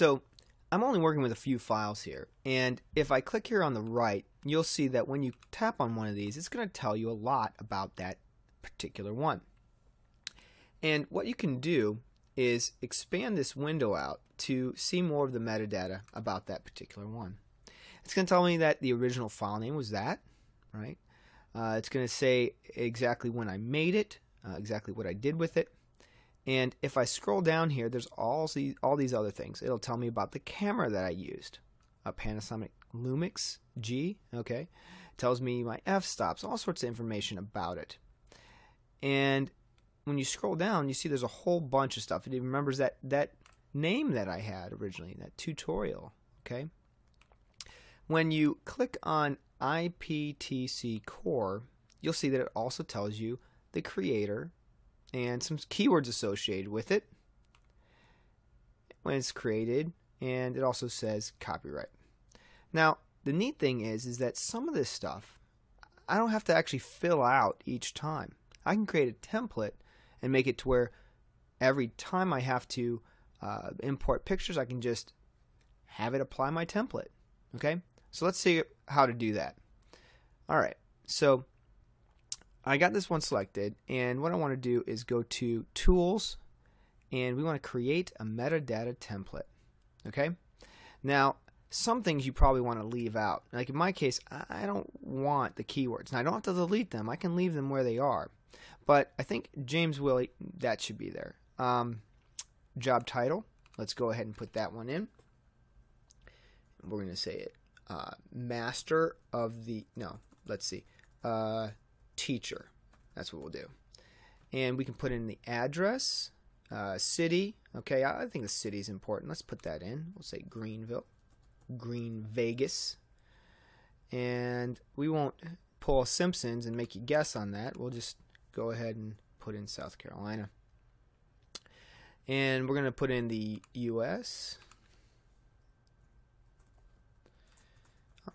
So I'm only working with a few files here, and if I click here on the right, you'll see that when you tap on one of these, it's going to tell you a lot about that particular one. And what you can do is expand this window out to see more of the metadata about that particular one. It's going to tell me that the original file name was that, right? Uh, it's going to say exactly when I made it, uh, exactly what I did with it. And if I scroll down here, there's all these, all these other things. It'll tell me about the camera that I used, a Panasonic Lumix G, okay? Tells me my f-stops, all sorts of information about it. And when you scroll down, you see there's a whole bunch of stuff. It remembers that, that name that I had originally, that tutorial, okay? When you click on IPTC Core, you'll see that it also tells you the creator and some keywords associated with it when it's created, and it also says copyright. Now, the neat thing is, is that some of this stuff I don't have to actually fill out each time. I can create a template and make it to where every time I have to uh, import pictures, I can just have it apply my template. Okay, so let's see how to do that. All right, so I got this one selected, and what I want to do is go to Tools, and we want to create a metadata template. Okay, now some things you probably want to leave out. Like in my case, I don't want the keywords. Now I don't have to delete them. I can leave them where they are. But I think James Willie, that should be there. Um, job title, let's go ahead and put that one in. We're going to say it. Uh, master of the, no, let's see. Uh, teacher. That's what we'll do. And we can put in the address, uh, city. Okay, I think the city is important. Let's put that in. We'll say Greenville, Green Vegas. And we won't pull Simpsons and make you guess on that. We'll just go ahead and put in South Carolina. And we're going to put in the U.S.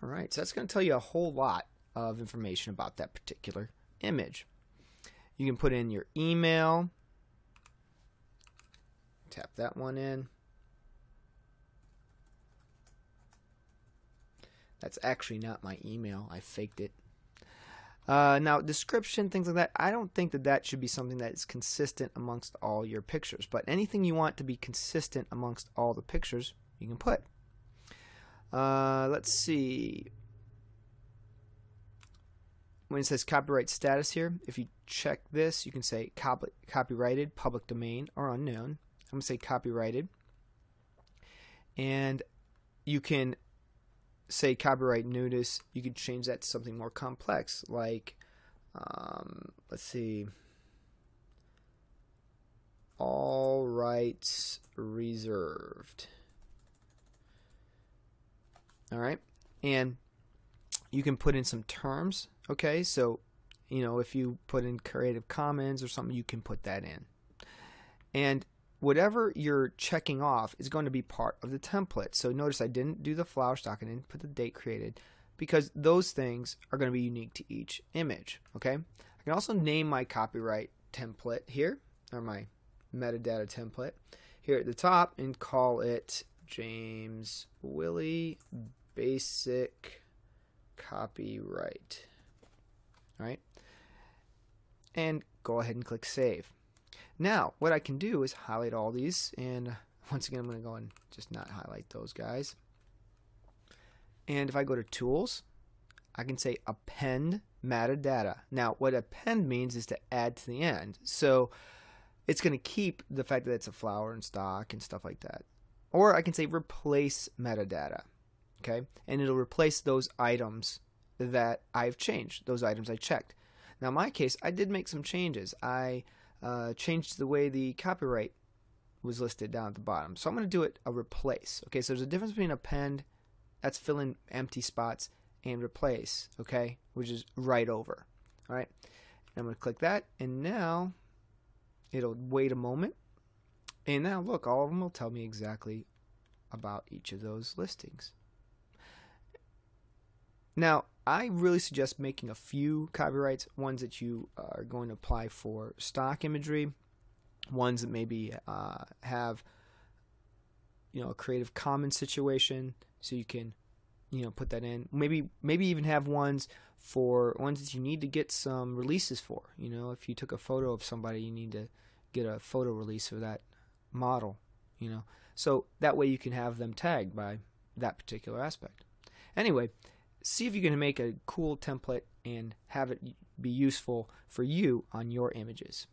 All right, so that's going to tell you a whole lot of information about that particular image. You can put in your email. Tap that one in. That's actually not my email. I faked it. Uh, now, description, things like that, I don't think that that should be something that is consistent amongst all your pictures. But anything you want to be consistent amongst all the pictures, you can put. Uh, let's see. When it says copyright status here, if you check this, you can say copy, copyrighted, public domain, or unknown. I'm going to say copyrighted. And you can say copyright notice, you could change that to something more complex, like, um, let's see, all rights reserved. All right, and you can put in some terms. Okay, so you know if you put in Creative Commons or something, you can put that in. And whatever you're checking off is going to be part of the template. So notice I didn't do the flower stock, I didn't put the date created because those things are going to be unique to each image. Okay. I can also name my copyright template here or my metadata template here at the top and call it James Willie Basic Copyright. All right. And go ahead and click Save. Now, what I can do is highlight all these, and once again, I'm going to go and just not highlight those guys. And if I go to Tools, I can say Append Metadata. Now, what append means is to add to the end. So it's going to keep the fact that it's a flower and stock and stuff like that. Or I can say Replace Metadata. Okay, and it'll replace those items that I've changed, those items I checked. Now, in my case, I did make some changes. I uh, changed the way the copyright was listed down at the bottom. So I'm going to do it a replace. Okay, so there's a difference between append, that's filling empty spots, and replace, okay, which is right over. All right, and I'm going to click that, and now it'll wait a moment. And now look, all of them will tell me exactly about each of those listings. Now, I really suggest making a few copyrights, ones that you are going to apply for stock imagery, ones that maybe uh, have you know a Creative Commons situation, so you can you know put that in. Maybe maybe even have ones for ones that you need to get some releases for. You know, if you took a photo of somebody, you need to get a photo release for that model. You know, so that way you can have them tagged by that particular aspect. Anyway, see if you can make a cool template and have it be useful for you on your images.